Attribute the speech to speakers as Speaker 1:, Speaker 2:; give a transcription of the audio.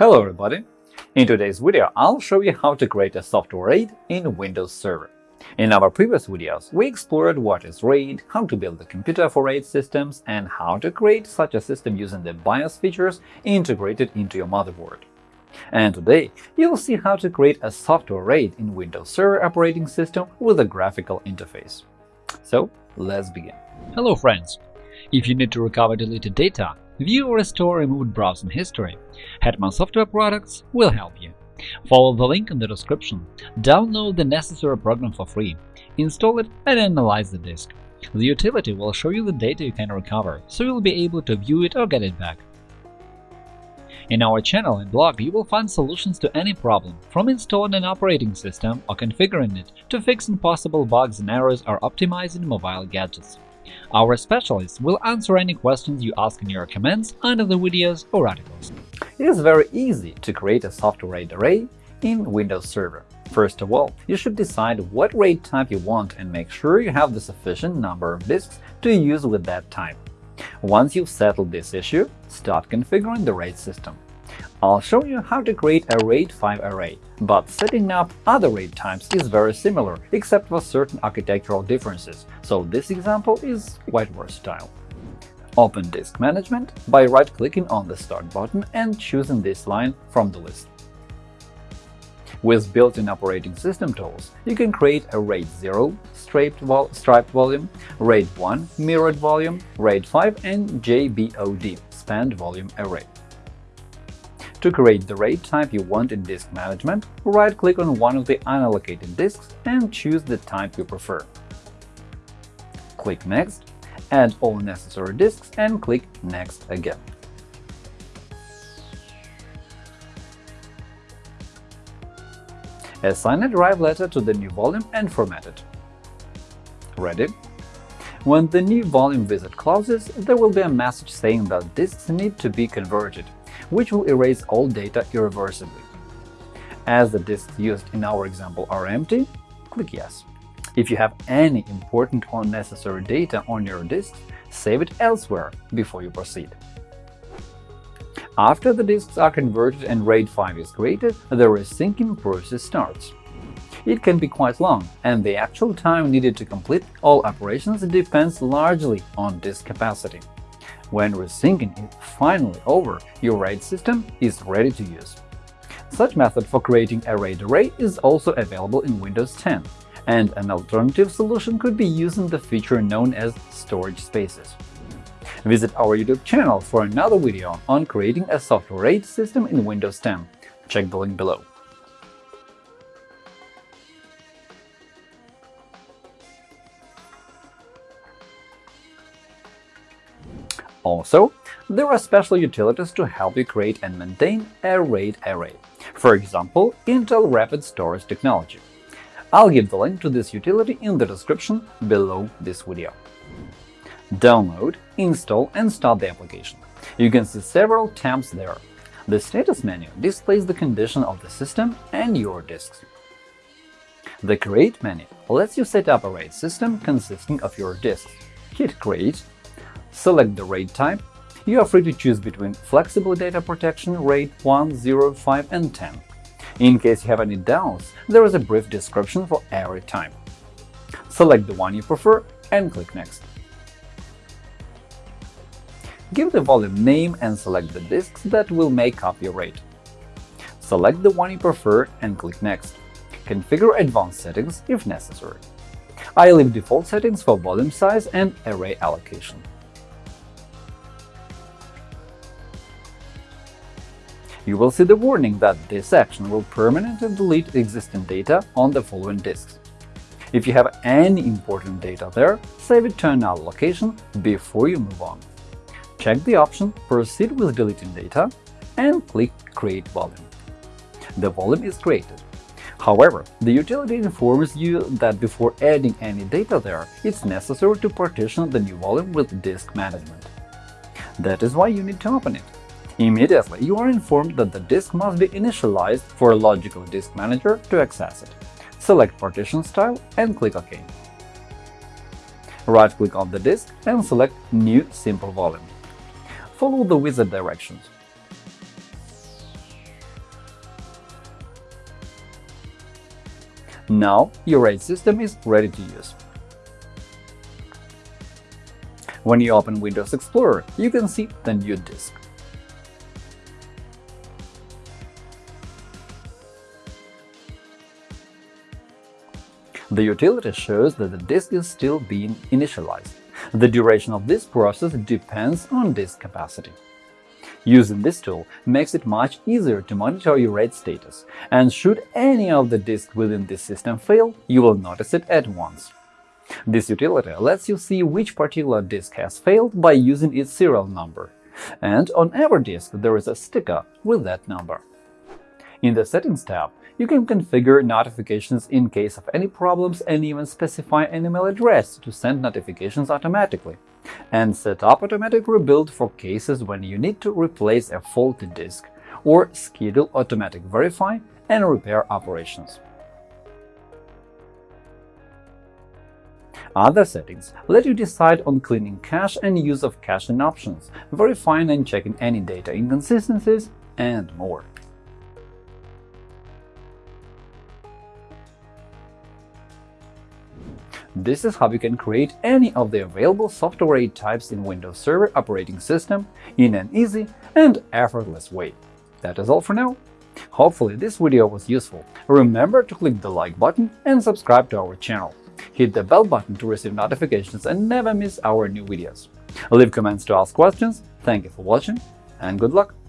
Speaker 1: Hello everybody! In today's video, I'll show you how to create a software RAID in Windows Server. In our previous videos, we explored what is RAID, how to build a computer for RAID systems, and how to create such a system using the BIOS features integrated into your motherboard. And today, you'll see how to create a software RAID in Windows Server operating system with a graphical interface. So, let's begin.
Speaker 2: Hello friends! If you need to recover deleted data, view or restore removed browsing history, Hetman Software Products will help you. Follow the link in the description, download the necessary program for free, install it and analyze the disk. The utility will show you the data you can recover, so you'll be able to view it or get it back. In our channel and blog, you will find solutions to any problem, from installing an operating system or configuring it to fixing possible bugs and errors or optimizing mobile gadgets. Our specialists will answer any questions you ask in your comments under the videos or articles.
Speaker 1: It is very easy to create a software RAID array in Windows Server. First of all, you should decide what RAID type you want and make sure you have the sufficient number of disks to use with that type. Once you've settled this issue, start configuring the RAID system. I'll show you how to create a RAID 5 array, but setting up other RAID types is very similar, except for certain architectural differences, so this example is quite versatile. Open Disk Management by right-clicking on the Start button and choosing this line from the list. With built-in operating system tools, you can create a RAID 0 striped, vol striped volume, RAID 1 mirrored volume, RAID 5 and JBOD spanned volume array. To create the RAID type you want in Disk Management, right-click on one of the unallocated disks and choose the type you prefer. Click Next, add all necessary disks and click Next again. Assign a drive letter to the new volume and format it. Ready? When the new volume wizard closes, there will be a message saying that disks need to be converted which will erase all data irreversibly. As the disks used in our example are empty, click Yes. If you have any important or necessary data on your disks, save it elsewhere before you proceed. After the disks are converted and RAID 5 is created, the resyncing process starts. It can be quite long, and the actual time needed to complete all operations depends largely on disk capacity. When resyncing is finally over, your RAID system is ready to use. Such method for creating a RAID array is also available in Windows 10, and an alternative solution could be using the feature known as storage spaces. Visit our YouTube channel for another video on creating a software RAID system in Windows 10. Check the link below. Also, there are special utilities to help you create and maintain a RAID array, for example, Intel Rapid Storage Technology. I'll give the link to this utility in the description below this video. Download, install and start the application. You can see several tabs there. The status menu displays the condition of the system and your disks. The Create menu lets you set up a RAID system consisting of your disks. Hit Create Select the RAID type. You are free to choose between Flexible Data Protection RAID 1, 0, 5 and 10. In case you have any doubts, there is a brief description for every type. Select the one you prefer and click Next. Give the volume name and select the disks that will make up your RAID. Select the one you prefer and click Next. Configure advanced settings if necessary. I leave default settings for volume size and array allocation. You will see the warning that this action will permanently delete existing data on the following disks. If you have any important data there, save it to another location before you move on. Check the option Proceed with deleting data and click Create volume. The volume is created. However, the utility informs you that before adding any data there, it's necessary to partition the new volume with disk management. That is why you need to open it. Immediately, you are informed that the disk must be initialized for a logical disk manager to access it. Select Partition Style and click OK. Right-click on the disk and select New Simple Volume. Follow the wizard directions. Now your RAID system is ready to use. When you open Windows Explorer, you can see the new disk. The utility shows that the disk is still being initialized. The duration of this process depends on disk capacity. Using this tool makes it much easier to monitor your RAID status, and should any of the disks within this system fail, you will notice it at once. This utility lets you see which particular disk has failed by using its serial number, and on every disk there is a sticker with that number. In the Settings tab, you can configure notifications in case of any problems and even specify an email address to send notifications automatically, and set up automatic rebuild for cases when you need to replace a faulty disk or schedule automatic verify and repair operations. Other settings let you decide on cleaning cache and use of caching options, verifying and checking any data inconsistencies, and more. This is how you can create any of the available software types in Windows Server operating system in an easy and effortless way. That is all for now. Hopefully this video was useful. Remember to click the like button and subscribe to our channel. Hit the bell button to receive notifications and never miss our new videos. Leave comments to ask questions. Thank you for watching and good luck!